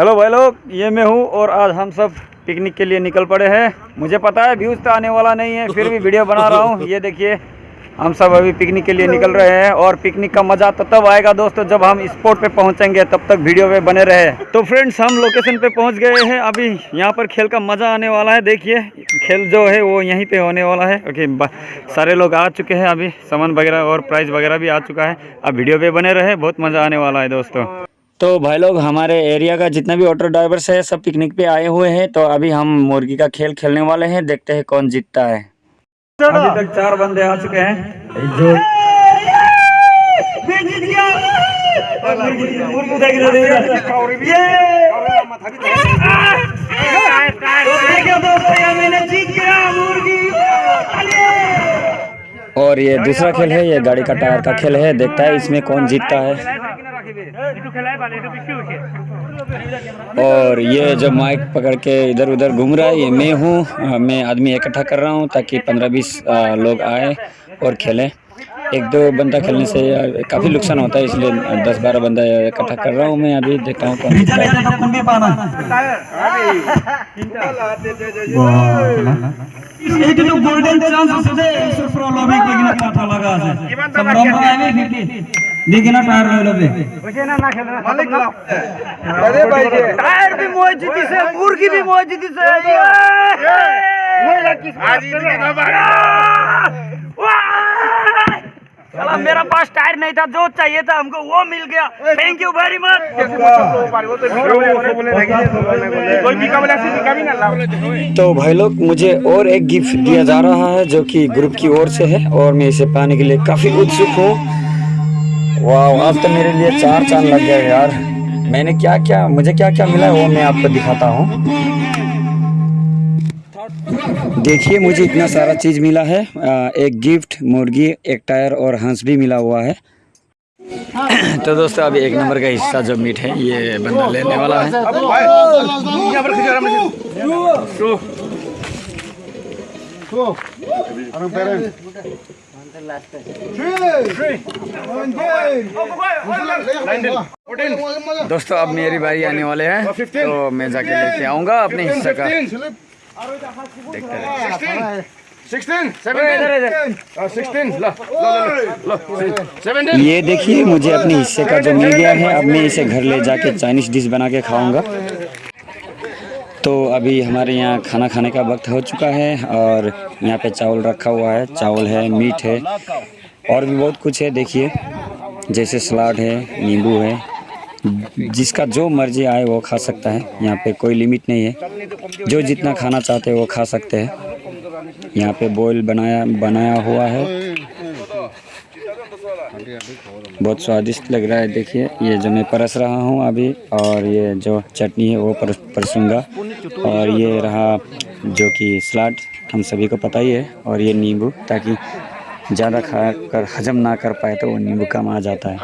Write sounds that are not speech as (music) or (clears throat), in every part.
Hello भाई लोग, ये मैं हूँ और आज हम सब पिकनिक के लिए निकल पड़े हैं। मुझे पता है व्यूज़ तो आने वाला नहीं है, फिर भी वीडियो बना रहा हूँ। ये देखिए, हम सब अभी पिकनिक के लिए निकल रहे हैं और पिकनिक का मज़ा तो तब आएगा दोस्तों जब हम स्पॉट पे पहुँचेंगे, तब तक वीडियो पे बने रहे। तो फ्रेंड्स, हम लोकेशन पे पहुँच गए हैं। अभी यहाँ पर खेल का मज़ा आने वाला है, देखिए। खेल जो है वो यहीं पे होने वाला है। ओके सारे लोग आ चुके हैं अभी। सामान वगैरह और प्राइज़ वगैरह भी आ चुका है। अब वीडियो पे बने रहे, बहुत मज़ा आने वाला है दोस्तों। तो भाई लोग हमारे एरिया का जितना भी ऑटो ड्राइवर्स है सब पिकनिक पे आए हुए हैं। तो अभी हम मुर्गी का खेल खेलने वाले हैं। देखते हैं कौन जीतता है। अभी तक चार बंदे आ चुके हैं। जो और ये दूसरा खेल है ये गाड़ी का टायर का खेल है। देखता है इसमें कौन जीतता है। और ये जो माइक पकड़ के इधर उधर घूम रहा है, ये मैं हूँ। मैं आदमी इकट्ठा कर रहा हूँ ताकि पंद्रह बीस लोग आए और खेलें। एक दो बंदा खेलने से काफ़ी नुकसान होता है, इसलिए दस बारह बंदा इकट्ठा कर रहा हूँ मैं अभी, देखता हूँ लेकिन टायर ले लो बे ना ना खेलना मालिक अरे भाई ये टायर भी मोजदी से मुर्गी भी मोजदी से आई है मेरा किस आज ही का बारा चला मेरा पास टायर नहीं था जो चाहिए था हमको वो मिल गया थैंक यू वेरी मच तो भाई लोग मुझे और एक गिफ्ट दिया जा रहा है जो कि ग्रुप की ओर से है और मैं इसे पाने के लिए काफ़ी उत्सुक हूँ वाह आज तो मेरे लिए चार चाँद लग गए यार। मैंने क्या क्या मुझे क्या क्या मिला है वो मैं आपको दिखाता हूँ। देखिए मुझे इतना सारा चीज़ मिला है। एक गिफ्ट मुर्गी एक टायर और हंस भी मिला हुआ है। (clears throat) तो दोस्तों अभी एक नंबर का हिस्सा जो मीट है ये बंदा लेने वाला है। दोस्तों अब मेरी बारी आने वाले हैं तो मैं जाके लेके आऊँगा अपने हिस्से का देखते ये देखिए मुझे अपने हिस्से का जो मिल गया है अब मैं इसे घर ले जाके चाइनीज़ डिश बना के खाऊँगा। तो अभी हमारे यहाँ खाना खाने का वक्त हो चुका है और यहाँ पे चावल रखा हुआ है। चावल है मीट है और भी बहुत कुछ है देखिए। जैसे सलाद है नींबू है। जिसका जो मर्ज़ी आए वो खा सकता है। यहाँ पे कोई लिमिट नहीं है। जो जितना खाना चाहते हैं वो खा सकते हैं। यहाँ पे बॉयल बनाया बनाया हुआ है। बहुत स्वादिष्ट लग रहा है देखिए। ये जो मैं परस रहा हूँ अभी और ये जो चटनी है वो पर, परसूँगा। और ये रहा जो कि सलाद हम सभी को पता ही है, और ये नींबू, ताकि ज़्यादा खा कर हजम ना कर पाए तो वो नींबू कम आ जाता है।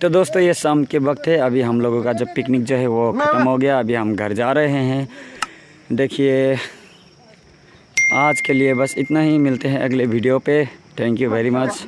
तो दोस्तों, ये शाम के वक्त है। अभी हम लोगों का जो पिकनिक जो है वो ख़त्म हो गया। अभी हम घर जा रहे हैं। देखिए, आज के लिए बस इतना ही। मिलते हैं अगले वीडियो पे। Thank you very much